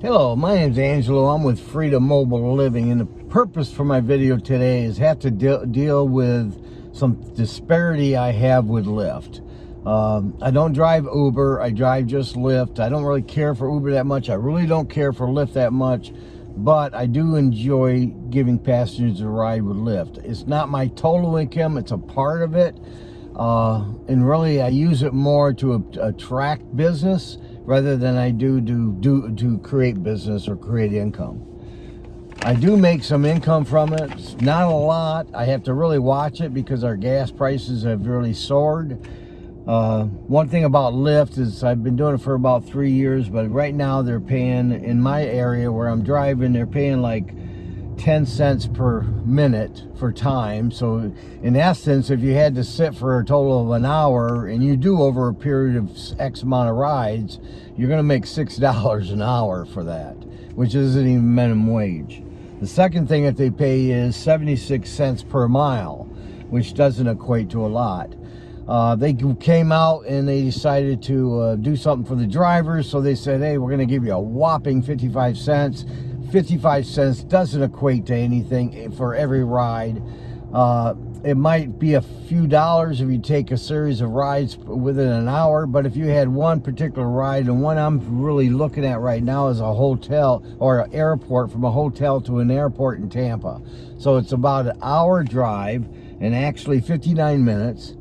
Hello, my name is Angelo. I'm with Freedom Mobile Living, and the purpose for my video today is have to de deal with some disparity I have with Lyft. Um, I don't drive Uber. I drive just Lyft. I don't really care for Uber that much. I really don't care for Lyft that much, but I do enjoy giving passengers a ride with Lyft. It's not my total income. It's a part of it. Uh, and really, I use it more to attract business rather than I do to, do to create business or create income. I do make some income from it, it's not a lot. I have to really watch it because our gas prices have really soared. Uh, one thing about Lyft is I've been doing it for about three years, but right now they're paying, in my area where I'm driving, they're paying like 10 cents per minute for time. So in essence, if you had to sit for a total of an hour and you do over a period of X amount of rides, you're gonna make $6 an hour for that, which isn't even minimum wage. The second thing that they pay is 76 cents per mile, which doesn't equate to a lot. Uh, they came out and they decided to uh, do something for the drivers. So they said, hey, we're going to give you a whopping 55 cents 55 cents doesn't equate to anything for every ride. Uh, it might be a few dollars if you take a series of rides within an hour, but if you had one particular ride, and one I'm really looking at right now is a hotel or an airport from a hotel to an airport in Tampa. So it's about an hour drive and actually 59 minutes,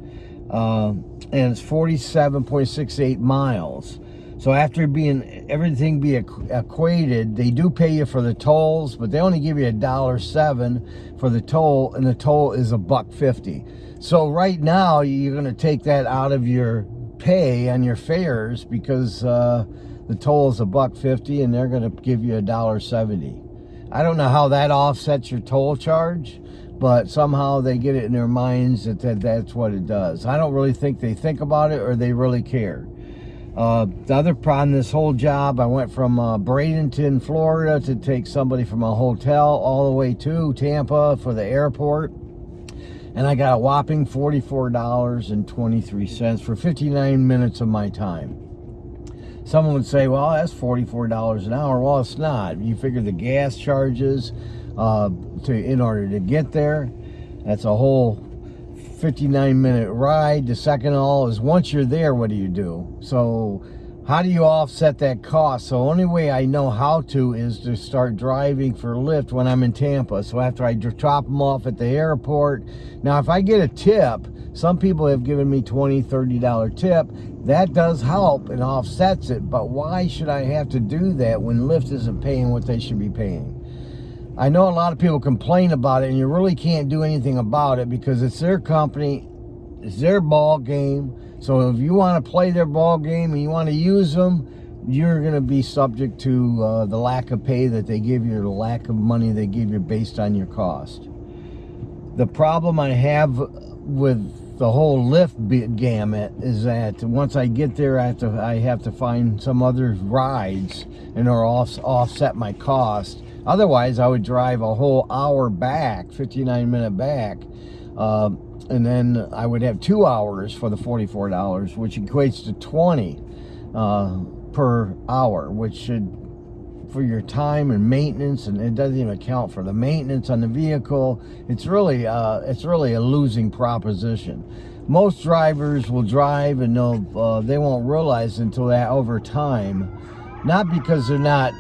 uh, and it's 47.68 miles. So after being everything be equated, they do pay you for the tolls, but they only give you a dollar seven for the toll, and the toll is a buck fifty. So right now you're going to take that out of your pay on your fares because uh, the toll is a buck fifty, and they're going to give you a dollar seventy. I don't know how that offsets your toll charge, but somehow they get it in their minds that, that that's what it does. I don't really think they think about it or they really care. Uh, the other problem, this whole job, I went from uh, Bradenton, Florida to take somebody from a hotel all the way to Tampa for the airport. And I got a whopping $44.23 for 59 minutes of my time. Someone would say, well, that's $44 an hour. Well, it's not. You figure the gas charges uh, to in order to get there. That's a whole 59 minute ride. The second all is once you're there, what do you do? So how do you offset that cost? So only way I know how to is to start driving for Lyft when I'm in Tampa. So after I drop them off at the airport. Now, if I get a tip, some people have given me 20 $30 tip. That does help and offsets it. But why should I have to do that when Lyft isn't paying what they should be paying? I know a lot of people complain about it and you really can't do anything about it because it's their company, it's their ball game. So if you want to play their ball game and you want to use them, you're going to be subject to uh, the lack of pay that they give you, the lack of money they give you based on your cost. The problem I have with the whole Lyft gamut is that once I get there, I have to, I have to find some other rides in order offset my cost Otherwise, I would drive a whole hour back, 59 minute back, uh, and then I would have two hours for the $44, which equates to 20 uh, per hour, which should, for your time and maintenance, and it doesn't even account for the maintenance on the vehicle. It's really, uh, it's really a losing proposition. Most drivers will drive and uh, they won't realize until that over time, not because they're not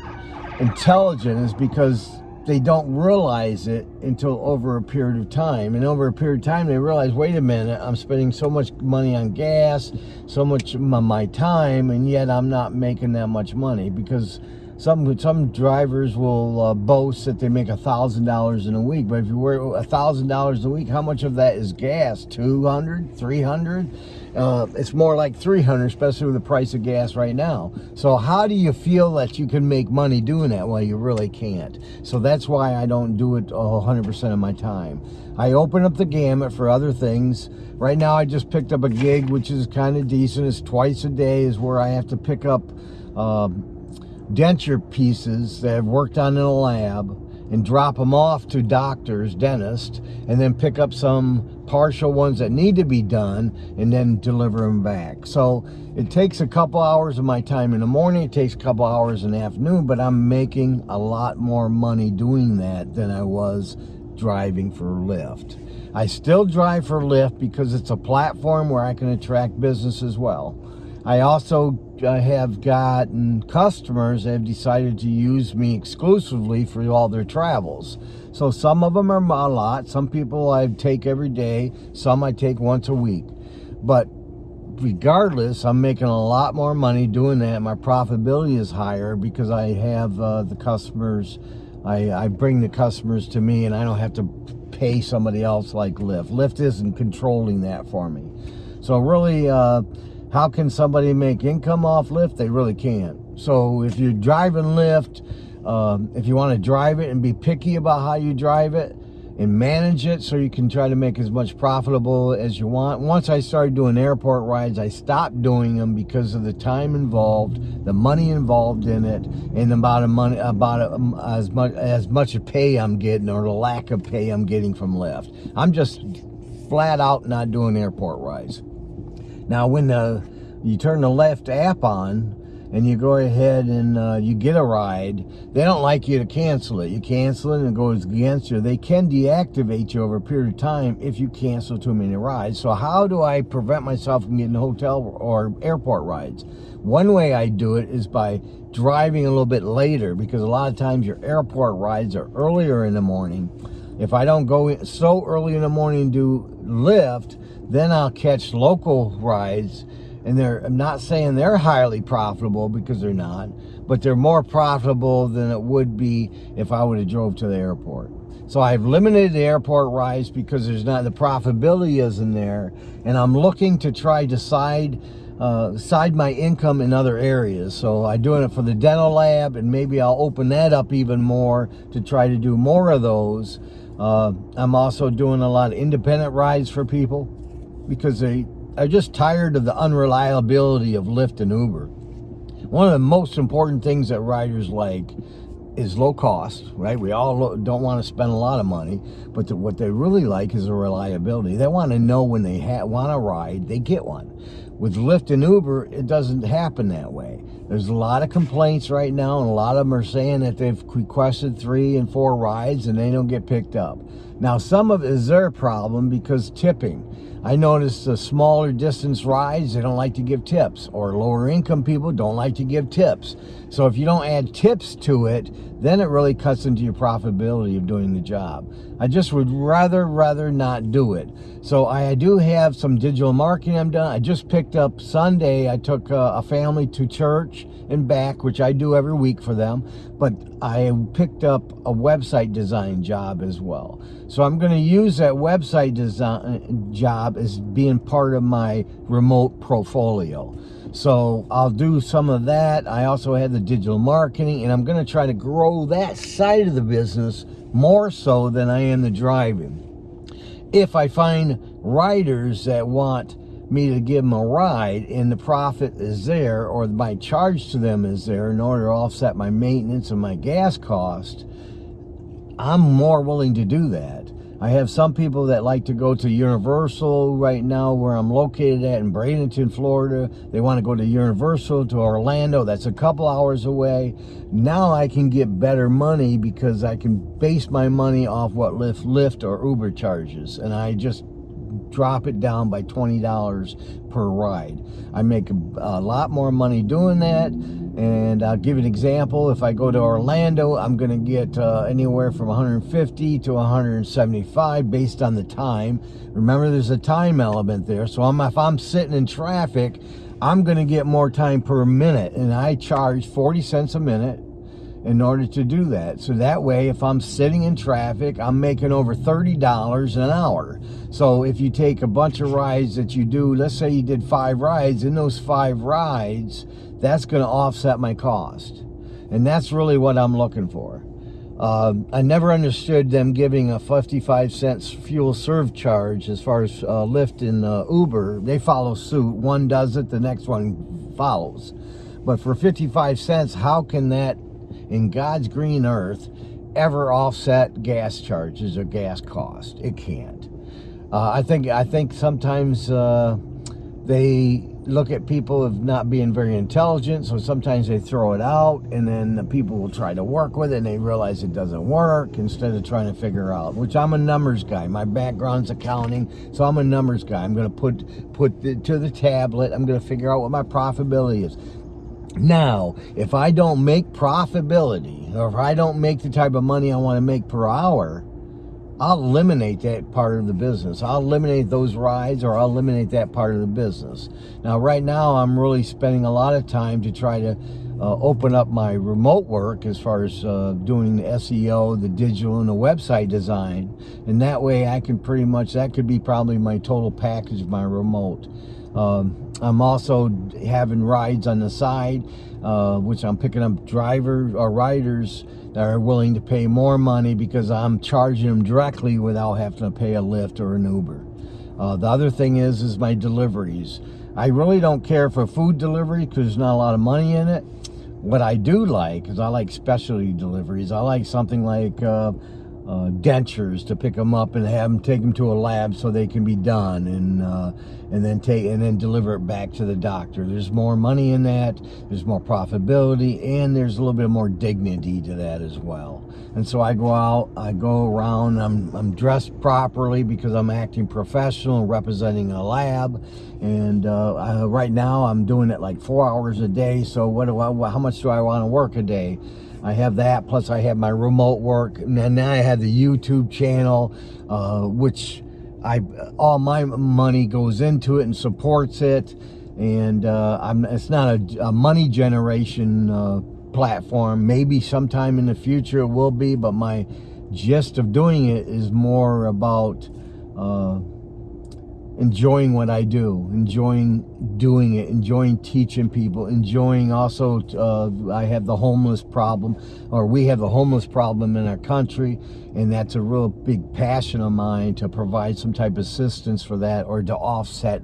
intelligent is because they don't realize it until over a period of time. And over a period of time, they realize, wait a minute, I'm spending so much money on gas, so much my time, and yet I'm not making that much money because some some drivers will uh, boast that they make a thousand dollars in a week but if you were a thousand dollars a week how much of that is gas? 200 300 uh, it's more like 300 especially with the price of gas right now. So how do you feel that you can make money doing that? Well you really can't. So that's why i don't do it 100 percent of my time. I open up the gamut for other things. Right now i just picked up a gig which is kind of decent. It's twice a day is where i have to pick up um, denture pieces that I've worked on in a lab and drop them off to doctors, dentists, and then pick up some partial ones that need to be done and then deliver them back. So it takes a couple hours of my time in the morning, it takes a couple hours in the afternoon, but I'm making a lot more money doing that than I was driving for Lyft. I still drive for Lyft because it's a platform where I can attract business as well. I also uh, have gotten customers that have decided to use me exclusively for all their travels. So some of them are a lot. Some people I take every day. Some I take once a week. But regardless, I'm making a lot more money doing that. My profitability is higher because I have uh, the customers, I, I bring the customers to me and I don't have to pay somebody else like Lyft. Lyft isn't controlling that for me. So really, uh, how can somebody make income off Lyft? They really can't. So if you're driving Lyft, um, if you want to drive it and be picky about how you drive it and manage it so you can try to make as much profitable as you want. Once I started doing airport rides, I stopped doing them because of the time involved, the money involved in it, and about a money about a, as much as much pay I'm getting or the lack of pay I'm getting from Lyft. I'm just flat out not doing airport rides. Now, when the you turn the Lyft app on and you go ahead and uh, you get a ride, they don't like you to cancel it. You cancel it and it goes against you. They can deactivate you over a period of time if you cancel too many rides. So how do I prevent myself from getting hotel or airport rides? One way I do it is by driving a little bit later because a lot of times your airport rides are earlier in the morning. If I don't go so early in the morning do Lyft, then I'll catch local rides and they're I'm not saying they're highly profitable because they're not, but they're more profitable than it would be if I would have drove to the airport. So I've limited the airport rides because there's not the profitability isn't there, and I'm looking to try to side uh, side my income in other areas. So I'm doing it for the dental lab, and maybe I'll open that up even more to try to do more of those. Uh, I'm also doing a lot of independent rides for people because they are just tired of the unreliability of Lyft and Uber. One of the most important things that riders like is low cost, right? We all don't want to spend a lot of money, but the, what they really like is the reliability. They want to know when they want a ride, they get one. With Lyft and Uber, it doesn't happen that way. There's a lot of complaints right now, and a lot of them are saying that they've requested three and four rides and they don't get picked up. Now, some of it is their problem because tipping. I noticed the smaller distance rides, they don't like to give tips, or lower income people don't like to give tips. So if you don't add tips to it, then it really cuts into your profitability of doing the job. I just would rather, rather not do it. So I do have some digital marketing I'm done. I just picked up Sunday, I took a, a family to church and back, which I do every week for them, but I picked up a website design job as well. So I'm going to use that website design job as being part of my remote portfolio. So I'll do some of that. I also have the digital marketing and I'm going to try to grow that side of the business more so than I am the driving. If I find riders that want me to give them a ride and the profit is there or my charge to them is there in order to offset my maintenance and my gas cost, I'm more willing to do that. I have some people that like to go to Universal right now where I'm located at in Bradenton, Florida. They want to go to Universal, to Orlando. That's a couple hours away. Now I can get better money because I can base my money off what Lyft, Lyft or Uber charges. And I just drop it down by $20 per ride. I make a, lot more money doing that. And I'll give an example. If I go to Orlando, I'm going to get uh, anywhere from 150 to 175 based on the time. Remember, there's a time element there. So I'm, if I'm sitting in traffic, I'm going to get more time per minute. And I charge 40 cents a minute in order to do that. So that way, if I'm sitting in traffic, I'm making over $30 an hour. So if you take a bunch of rides that you do, let's say you did five rides, in those five rides, that's going to offset my cost. And that's really what I'm looking for. Uh, I never understood them giving a 55 cents fuel surcharge as far as uh, Lyft and uh, Uber. They follow suit. One does it, the next one follows. But for 55 cents, how can that in God's green earth ever offset gas charges or gas cost. It can't. Uh, I think I think sometimes uh, they look at people of not being very intelligent, so sometimes they throw it out, and then the people will try to work with it, and they realize it doesn't work instead of trying to figure out. Which I'm a numbers guy. My background's accounting, so I'm a numbers guy. I'm going to put put it to the tablet. I'm going to figure out what my profitability is. Now, if I don't make profitability, or if I don't make the type of money I want to make per hour, I'll eliminate that part of the business. I'll eliminate those rides or I'll eliminate that part of the business. Now, right now, I'm really spending a lot of time to try to uh, open up my remote work as far as uh, doing the SEO, the digital, and the website design. And that way I can pretty much, that could be probably my total package, of my remote. Um, I'm also having rides on the side, uh, which I'm picking up drivers or riders that are willing to pay more money because I'm charging them directly without having to pay a Lyft or an Uber. Uh, the other thing is, is my deliveries. I really don't care for food delivery because there's not a lot of money in it. What I do like is I like specialty deliveries. I like something like uh, uh, dentures to pick them up and have them take them to a lab so they can be done and uh, and then take and then deliver it back to the doctor. There's more money in that there's more profitability and there's a little bit more dignity to that as well. And so I go out I go around I'm, I'm dressed properly because I'm acting professional representing a lab and uh, I, right now I'm doing it like four hours a day so what do I how much do I want to work a day I have that, plus I have my remote work, and then I have the YouTube channel, uh, which I all my money goes into it and supports it, and uh, I'm it's not a, a money generation uh, platform. Maybe sometime in the future it will be, but my gist of doing it is more about uh, enjoying what I do, enjoying doing it, enjoying teaching people, enjoying also, uh, I have the homeless problem, or we have the homeless problem in our country, and that's a real big passion of mine to provide some type of assistance for that or to offset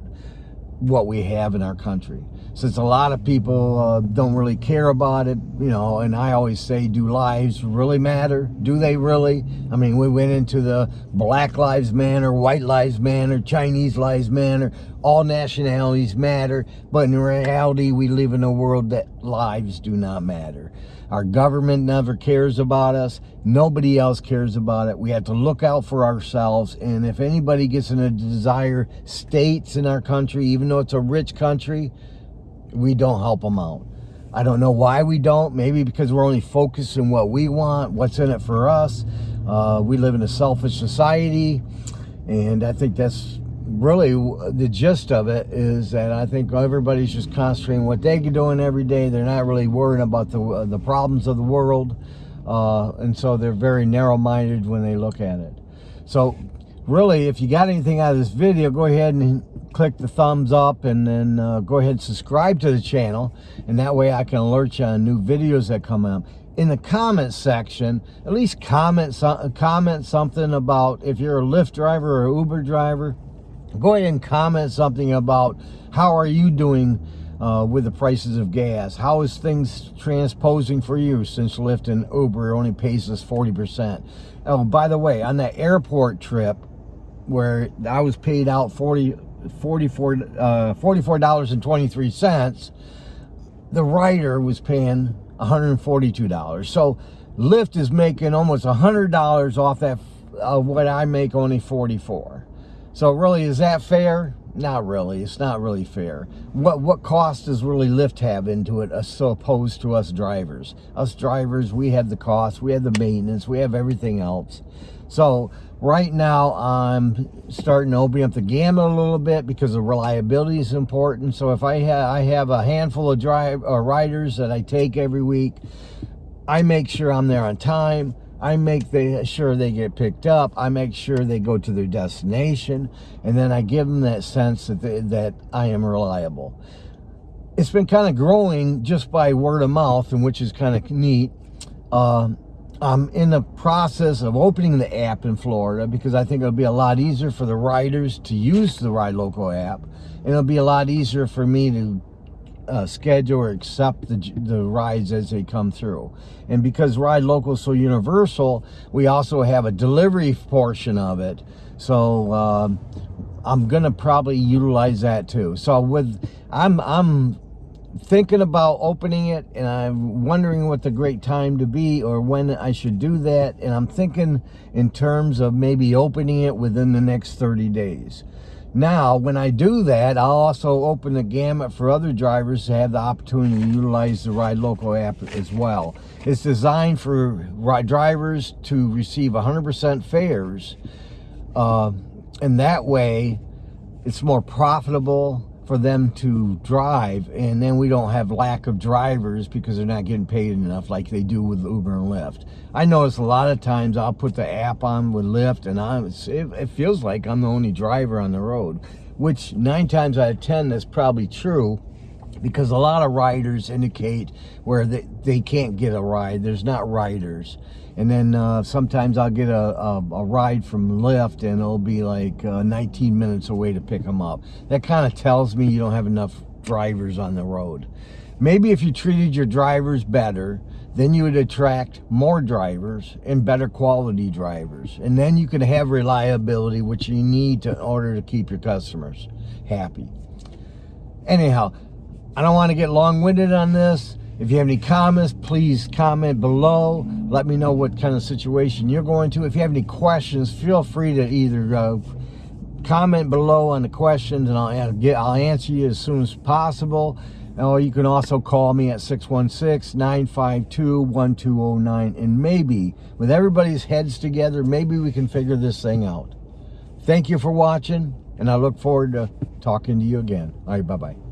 what we have in our country. Since a lot of people uh, don't really care about it, you know, and I always say, do lives really matter? Do they really? I mean, we went into the Black Lives Matter, White Lives Matter, Chinese Lives Matter, all nationalities matter, but in reality, we live in a world that lives do not matter. Our government never cares about us. Nobody else cares about it. We have to look out for ourselves. And if anybody gets in a desire states in our country, even though it's a rich country, we don't help them out. I don't know why we don't. Maybe because we're only focused on what we want, what's in it for us. Uh, we live in a selfish society. And I think that's really the gist of it is that I think everybody's just concentrating what they're doing every day. They're not really worrying about the, uh, the problems of the world. Uh, and so they're very narrow-minded when they look at it. So really, if you got anything out of this video, go ahead and click the thumbs up and then uh, go ahead and subscribe to the channel. And that way I can alert you on new videos that come out in the comment section, at least comment, so, comment something about if you're a Lyft driver or Uber driver, go ahead and comment something about how are you doing uh, with the prices of gas? How is things transposing for you since Lyft and Uber only pays us 40%? Oh, by the way, on that airport trip where I was paid out 40, 44, uh, $44.23, the rider was paying $142. So Lyft is making almost $100 off that uh, what I make only 44. So really, is that fair? Not really. It's not really fair. What what cost does really Lyft have into it as opposed to us drivers? Us drivers, we have the cost, we have the maintenance, we have everything else. So right now, I'm starting to open up the gamut a little bit because the reliability is important. So if I, ha I have a handful of drive uh, riders that I take every week, I make sure I'm there on time. I make the, sure they get picked up. I make sure they go to their destination. And then I give them that sense that, they, that I am reliable. It's been kind of growing just by word of mouth, and which is kind of neat. Uh, I'm in the process of opening the app in Florida because I think it'll be a lot easier for the riders to use the Ride Local app. And it'll be a lot easier for me to uh, schedule or accept the, the rides as they come through. And because Ride Local is so universal, we also have a delivery portion of it. So um, I'm gonna probably utilize that too. So with I'm I'm thinking about opening it and I'm wondering what the great time to be or when I should do that. And I'm thinking in terms of maybe opening it within the next 30 days. Now, when I do that, I'll also open the gamut for other drivers to have the opportunity to utilize the Ride Local app as well. It's designed for drivers to receive 100% fares. Uh, and that way, it's more profitable for them to drive and then we don't have lack of drivers because they're not getting paid enough like they do with Uber and Lyft. I notice a lot of times I'll put the app on with Lyft and I'm, it, feels like I'm the only driver on the road, which nine times out of 10 that's probably true because a lot of riders indicate where they, they can't get a ride. There's not riders. And then uh, sometimes I'll get a, a, a, ride from Lyft and it'll be like uh, 19 minutes away to pick them up. That kind of tells me you don't have enough drivers on the road. Maybe if you treated your drivers better, then you would attract more drivers and better quality drivers. And then you can have reliability, which you need to, in order to keep your customers happy. Anyhow, I don't want to get long-winded on this. If you have any comments, please comment below. Let me know what kind of situation you're going to. If you have any questions, feel free to either uh, comment below on the questions and I'll, get, I'll answer you as soon as possible. Or you can also call me at 616-952-1209. And maybe, with everybody's heads together, maybe we can figure this thing out. Thank you for watching, and I look forward to talking to you again. All right, bye-bye.